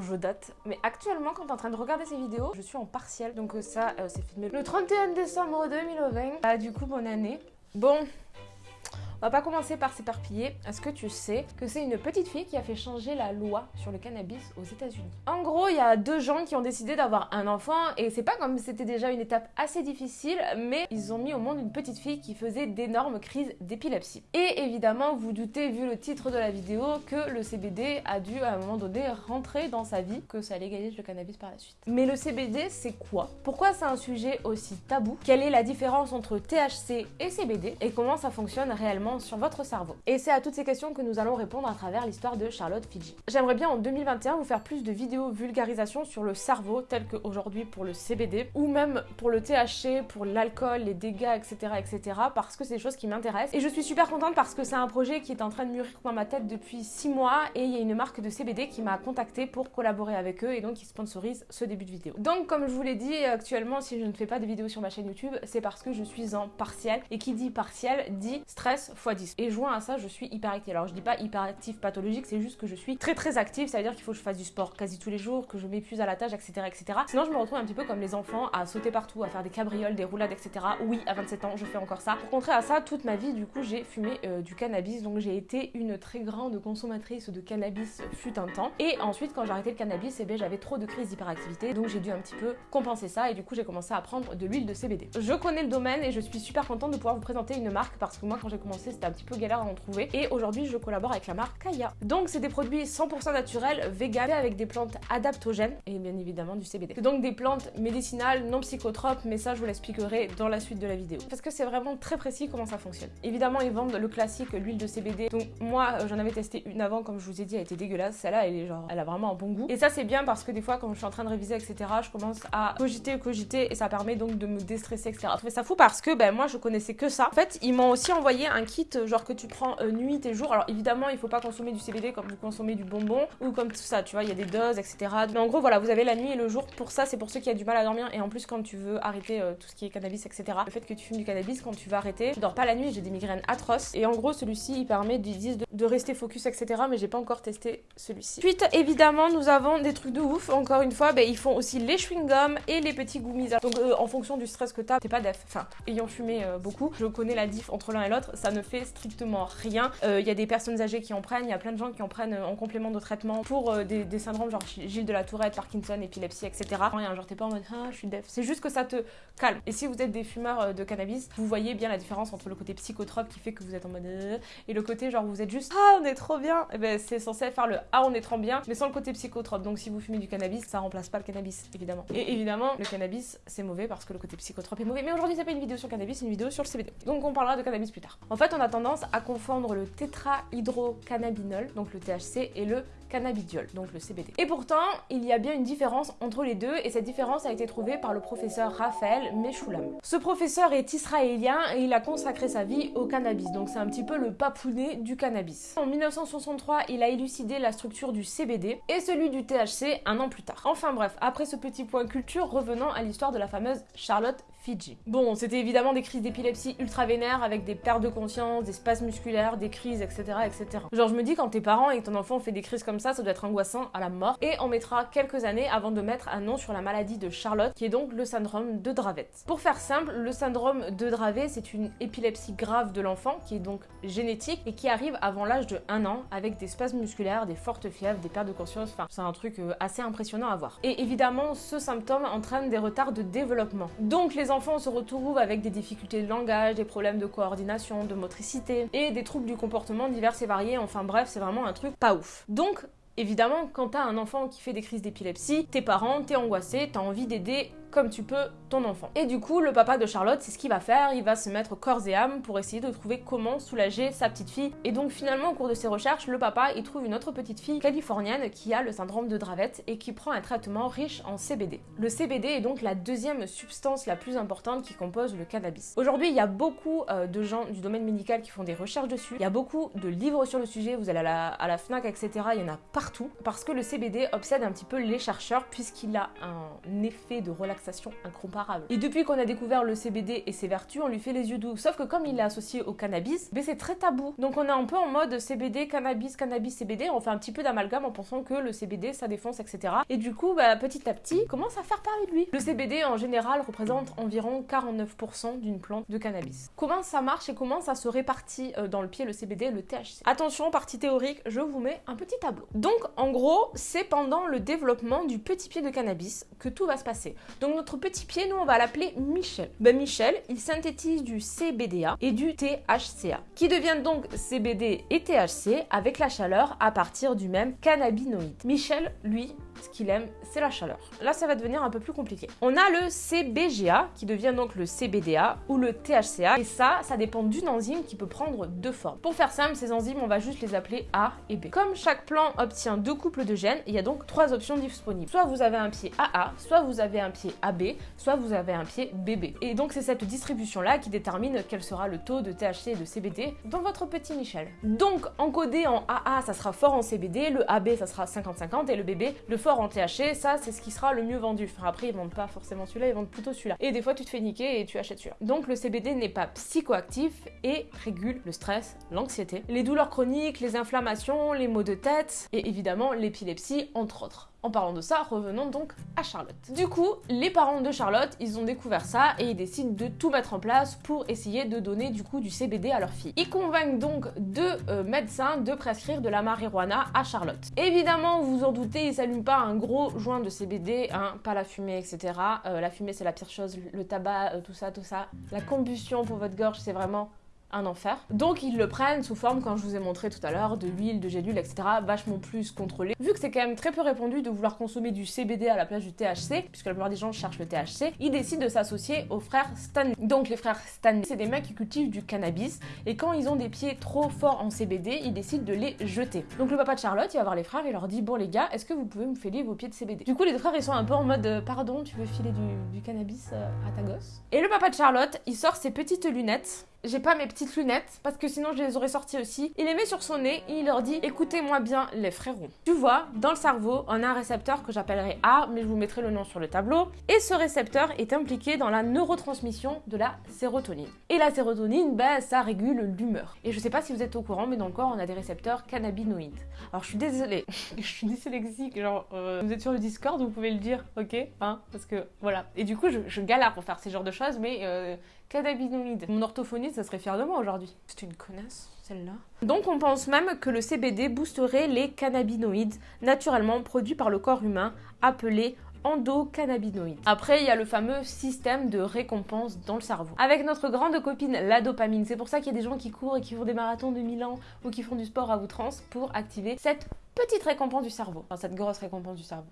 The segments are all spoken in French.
je date. Mais actuellement, quand t'es en train de regarder ces vidéos, je suis en partiel. Donc euh, ça, euh, c'est filmé le 31 décembre 2020. Ah, du coup, bonne année. Bon, on va pas commencer par s'éparpiller. Est-ce que tu sais que c'est une petite fille qui a fait changer la loi sur le cannabis aux États-Unis? En gros, il y a deux gens qui ont décidé d'avoir un enfant et c'est pas comme c'était déjà une étape assez difficile, mais ils ont mis au monde une petite fille qui faisait d'énormes crises d'épilepsie. Et évidemment, vous doutez, vu le titre de la vidéo, que le CBD a dû à un moment donné rentrer dans sa vie, que ça légalise le cannabis par la suite. Mais le CBD, c'est quoi? Pourquoi c'est un sujet aussi tabou? Quelle est la différence entre THC et CBD Et comment ça fonctionne réellement sur votre cerveau Et c'est à toutes ces questions que nous allons répondre à travers l'histoire de Charlotte Fiji. J'aimerais bien en 2021 vous faire plus de vidéos vulgarisation sur le cerveau, tel qu'aujourd'hui pour le CBD, ou même pour le THC, pour l'alcool, les dégâts, etc., etc., parce que c'est des choses qui m'intéressent. Et je suis super contente parce que c'est un projet qui est en train de mûrir dans ma tête depuis 6 mois, et il y a une marque de CBD qui m'a contacté pour collaborer avec eux, et donc qui sponsorise ce début de vidéo. Donc comme je vous l'ai dit, actuellement, si je ne fais pas de vidéos sur ma chaîne YouTube, c'est parce que je suis en partiel, et qui dit partiel dit stress x 10. Et joint à ça, je suis hyperactive. Alors je dis pas hyperactive pathologique, c'est juste que je suis très très active, ça veut dire qu'il faut que je fasse du sport quasi tous les jours, que je m'épuise à la tâche, etc., etc. Sinon je me retrouve un petit peu comme les enfants, à sauter partout, à faire des cabrioles, des roulades, etc. Oui, à 27 ans, je fais encore ça. Pour contrer à ça, toute ma vie, du coup, j'ai fumé euh, du cannabis, donc j'ai été une très grande consommatrice de cannabis fut un temps. Et ensuite, quand j'ai arrêté le cannabis, eh bien, j'avais trop de crises d'hyperactivité, donc j'ai dû un petit peu compenser ça, et du coup, j'ai commencé à prendre de l'huile de CBD. Je connais le domaine et je suis super contente de pouvoir vous présenter une marque parce que moi, quand j'ai commencé, c'était un petit peu galère à en trouver. Et aujourd'hui, je collabore avec la marque Kaya. Donc, c'est des produits 100% naturels, vegan, avec des plantes adaptogènes et bien évidemment du CBD. C'est donc des plantes médicinales, non psychotropes, mais ça, je vous l'expliquerai dans la suite de la vidéo. Parce que c'est vraiment très précis comment ça fonctionne. Évidemment, ils vendent le classique, l'huile de CBD. Donc, moi, euh, j'en avais testé une avant, comme je vous ai dit, elle était dégueulasse. Celle-là, elle est genre, elle a vraiment un bon goût. Et ça, c'est bien parce que des fois, quand je suis en train de réviser, etc., je commence à cogiter, cogiter, et ça permet donc de me déstresser, etc. Je trouvais ça fou parce que, ben, moi, je connaissais que ça. En fait, ils m'ont aussi envoyé un kit, genre que tu prends euh, nuit et jour. Alors évidemment, il faut pas consommer du CBD comme vous consommez du bonbon ou comme tout ça, tu vois, il y a des doses, etc. Mais en gros, voilà, vous avez la nuit et le jour. Pour ça, c'est pour ceux qui ont du mal à dormir. Et en plus, quand tu veux arrêter euh, tout ce qui est cannabis, etc. Le fait que tu fumes du cannabis, quand tu vas arrêter, tu dors pas la nuit, j'ai des migraines atroces. Et en gros, celui-ci, il permet, ils disent, de, rester focus, etc. Mais j'ai pas encore testé celui-ci. Ensuite, évidemment, nous avons des trucs de ouf. Encore une fois, ben, ils font aussi les chewing-gums et les petits gummies. Donc, euh, en fonction du stress que t'as, t'es pas def. Enfin, ayant fumé euh, beaucoup, je connais la diff entre l'un et l'autre. Ça ne fait strictement rien. Il y a des personnes âgées qui en prennent, il y a plein de gens qui en prennent en complément de traitement pour euh, des, syndromes genre Gilles de la Tourette, Parkinson, épilepsie, etc. Rien, genre t'es pas en mode ah je suis def. C'est juste que ça te calme. Et si vous êtes des fumeurs euh, de cannabis, vous voyez bien la différence entre le côté psychotrope qui fait que vous êtes en mode euh, et le côté genre vous êtes juste ah on est trop bien. Et eh ben c'est censé faire le ah on est trop bien, mais sans le côté psychotrope. Donc si vous fumez du cannabis, ça remplace pas le cannabis évidemment. Et évidemment le cannabis c'est mauvais parce que le côté psychotrope est mauvais. Mais aujourd'hui c'est pas une vidéo sur le cannabis, c'est une vidéo sur le CBD. Donc on parlera de cannabis plus tard. En fait on a tendance à confondre le tétrahydrocannabinol, donc le THC, et le cannabidiol, donc le CBD. Et pourtant, il y a bien une différence entre les deux et cette différence a été trouvée par le professeur Raphaël Mechoulam. Ce professeur est israélien et il a consacré sa vie au cannabis, donc c'est un petit peu le papounet du cannabis. En 1963, il a élucidé la structure du CBD et celui du THC un an plus tard. Enfin bref, après ce petit point culture, revenons à l'histoire de la fameuse Charlotte Fiji. Bon, c'était évidemment des crises d'épilepsie ultra vénères avec des pertes de conscience, des spasmes musculaires, des crises, etc., etc. Genre, je me dis quand t'es parent et que ton enfant fait des crises comme ça, ça doit être angoissant à la mort. Et on mettra quelques années avant de mettre un nom sur la maladie de Charlotte, qui est donc le syndrome de Dravet. Pour faire simple, le syndrome de Dravet, c'est une épilepsie grave de l'enfant qui est donc génétique et qui arrive avant l'âge de 1 an avec des spasmes musculaires, des fortes fièvres, des pertes de conscience. Enfin, c'est un truc euh, assez impressionnant à voir. Et évidemment, ce symptôme entraîne des retards de développement. Donc les enfants se retrouvent avec des difficultés de langage, des problèmes de coordination, de motricité et des troubles du comportement divers et variés. Enfin bref, c'est vraiment un truc pas ouf. Donc Évidemment, quand t'as un enfant qui fait des crises d'épilepsie, tes parents, t'es angoissé, t'as envie d'aider comme tu peux ton enfant. Et du coup, le papa de Charlotte, c'est ce qu'il va faire, il va se mettre corps et âme pour essayer de trouver comment soulager sa petite fille. Et donc finalement, au cours de ses recherches, le papa, il trouve une autre petite fille californienne qui a le syndrome de Dravet et qui prend un traitement riche en CBD. Le CBD est donc la deuxième substance la plus importante qui compose le cannabis. Aujourd'hui, il y a beaucoup euh, de gens du domaine médical qui font des recherches dessus. Il y a beaucoup de livres sur le sujet, vous allez à la, à la FNAC, etc. Il y en a partout. Parce que le CBD obsède un petit peu les chercheurs puisqu'il a un effet de relaxation incomparable. Et depuis qu'on a découvert le CBD et ses vertus, on lui fait les yeux doux. Sauf que comme il est associé au cannabis, mais c'est très tabou. Donc on est un peu en mode CBD, cannabis, cannabis, CBD. On fait un petit peu d'amalgame en pensant que le CBD ça défonce, etc. Et du coup, bah, petit à petit, commence à faire parler de lui. Le CBD en général représente environ 49% d'une plante de cannabis. Comment ça marche et comment ça se répartit euh, dans le pied le CBD le THC Attention, partie théorique, je vous mets un petit tableau. Donc en gros, c'est pendant le développement du petit pied de cannabis que tout va se passer. Donc notre petit pied, nous on va l'appeler Michel. Ben Michel, il synthétise du CBDA et du THCA, qui deviennent donc CBD et THC avec la chaleur à partir du même cannabinoïde. Michel, lui, qu'il aime, c'est la chaleur. Là, ça va devenir un peu plus compliqué. On a le CBGA qui devient donc le CBDA ou le THCA. Et ça, ça dépend d'une enzyme qui peut prendre deux formes. Pour faire simple, ces enzymes, on va juste les appeler A et B. Comme chaque plant obtient deux couples de gènes, il y a donc trois options disponibles. Soit vous avez un pied AA, soit vous avez un pied AB, soit vous avez un pied BB. Et donc, c'est cette distribution-là qui détermine quel sera le taux de THC et de CBD dans votre petit Michel. Donc, encodé en AA, ça sera fort en CBD, le AB, ça sera 50-50 et le BB, le fort en THC, ça c'est ce qui sera le mieux vendu. Enfin, après, ils vendent pas forcément celui-là, ils vendent plutôt celui-là. Et des fois, tu te fais niquer et tu achètes celui-là. Donc, le CBD n'est pas psychoactif et régule le stress, l'anxiété, les douleurs chroniques, les inflammations, les maux de tête et évidemment l'épilepsie, entre autres. En parlant de ça, revenons donc à Charlotte. Du coup, les parents de Charlotte, ils ont découvert ça et ils décident de tout mettre en place pour essayer de donner du coup du CBD à leur fille. Ils convainquent donc deux euh, médecins de prescrire de la marijuana à Charlotte. Évidemment, vous vous en doutez, ils s'allument pas un gros joint de CBD, hein, pas la fumée, etc. Euh, la fumée, c'est la pire chose, le tabac, euh, tout ça, tout ça. La combustion pour votre gorge, c'est vraiment un enfer. Donc ils le prennent sous forme, quand je vous ai montré tout à l'heure, de l'huile, de gélules, etc. vachement plus contrôlé. Vu que c'est quand même très peu répandu de vouloir consommer du CBD à la place du THC, puisque la plupart des gens cherchent le THC, ils décident de s'associer aux frères Stanley. Donc les frères Stanley, c'est des mecs qui cultivent du cannabis, et quand ils ont des pieds trop forts en CBD, ils décident de les jeter. Donc le papa de Charlotte, il va voir les frères et leur dit, bon les gars, est-ce que vous pouvez me filer vos pieds de CBD Du coup les deux frères, ils sont un peu en mode, euh, pardon, tu veux filer du, du cannabis euh, à ta gosse? Et le papa de Charlotte, il sort ses petites lunettes j'ai pas mes petites lunettes parce que sinon je les aurais sorties aussi. Il les met sur son nez et il leur dit écoutez-moi bien les frérots. Tu vois, dans le cerveau, on a un récepteur que j'appellerai A, mais je vous mettrai le nom sur le tableau. Et ce récepteur est impliqué dans la neurotransmission de la sérotonine. Et la sérotonine, ben, ça régule l'humeur. Et je sais pas si vous êtes au courant, mais dans le corps, on a des récepteurs cannabinoïdes. Alors je suis désolée, je suis dyslexique, genre euh, vous êtes sur le Discord, vous pouvez le dire, ok hein, Parce que voilà. Et du coup, je, galère pour faire ces genres de choses, mais euh, cannabinoïdes. Mon orthophoniste, ça serait fier de moi aujourd'hui. C'est une connasse, celle-là. Donc on pense même que le CBD boosterait les cannabinoïdes naturellement produits par le corps humain, appelés endocannabinoïdes. Après, il y a le fameux système de récompense dans le cerveau. Avec notre grande copine, la dopamine. C'est pour ça qu'il y a des gens qui courent et qui font des marathons de 1000 ans ou qui font du sport à outrance pour activer cette petite récompense du cerveau. Enfin, cette grosse récompense du cerveau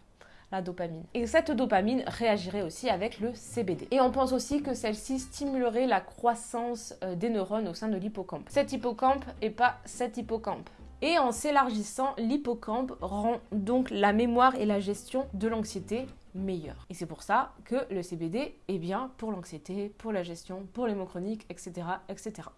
la dopamine. Et cette dopamine réagirait aussi avec le CBD. Et on pense aussi que celle-ci stimulerait la croissance euh, des neurones au sein de l'hippocampe. Cet hippocampe et pas cet hippocampe. Et en s'élargissant, l'hippocampe rend donc la mémoire et la gestion de l'anxiété meilleure. Et c'est pour ça que le CBD est bien pour l'anxiété, pour la gestion, pour les mots chroniques, etc. etc.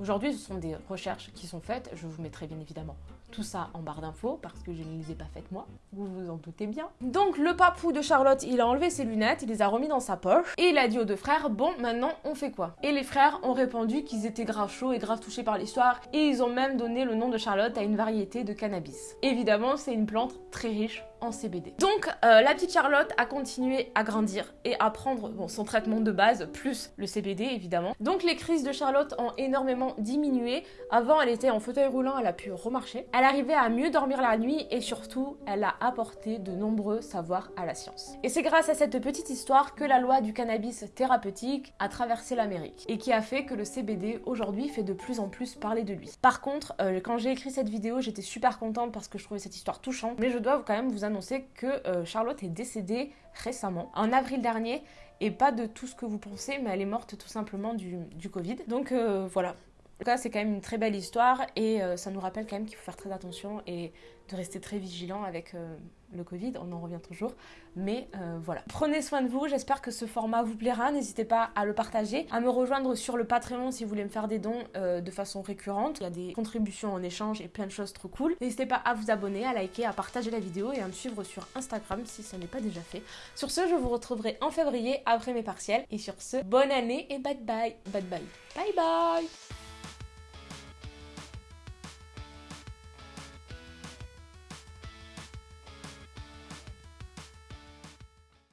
Aujourd'hui, ce sont des recherches qui sont faites, je vous mettrai bien évidemment tout ça en barre d'infos parce que je ne les ai pas faites moi, vous vous en doutez bien. Donc le papou de Charlotte, il a enlevé ses lunettes, il les a remis dans sa poche et il a dit aux deux frères, bon maintenant on fait quoi? Et les frères ont répondu qu'ils étaient grave chauds et grave touchés par l'histoire et ils ont même donné le nom de Charlotte à une variété de cannabis. Évidemment, c'est une plante très riche CBD. Donc euh, la petite Charlotte a continué à grandir et à prendre son traitement de base plus le CBD évidemment. Donc les crises de Charlotte ont énormément diminué. Avant elle était en fauteuil roulant, elle a pu remarcher. Elle arrivait à mieux dormir la nuit et surtout elle a apporté de nombreux savoirs à la science. Et c'est grâce à cette petite histoire que la loi du cannabis thérapeutique a traversé l'Amérique et qui a fait que le CBD aujourd'hui fait de plus en plus parler de lui. Par contre, euh, quand j'ai écrit cette vidéo, j'étais super contente parce que je trouvais cette histoire touchante, mais je dois quand même vous annoncer que euh, Charlotte est décédée récemment, en avril dernier, et pas de tout ce que vous pensez, mais elle est morte tout simplement du, Covid. Donc euh, voilà, En tout cas, c'est quand même une très belle histoire et euh, ça nous rappelle quand même qu'il faut faire très attention et de rester très vigilant avec euh, le Covid, on en revient toujours. Mais euh, voilà. Prenez soin de vous, j'espère que ce format vous plaira. N'hésitez pas à le partager, à me rejoindre sur le Patreon si vous voulez me faire des dons de façon récurrente. Il y a des contributions en échange et plein de choses trop cool. N'hésitez pas à vous abonner, à liker, à partager la vidéo et à me suivre sur Instagram si ce n'est pas déjà fait. Sur ce, je vous retrouverai en février après mes partiels. Et sur ce, bonne année et bye bye. Bye bye. Bye bye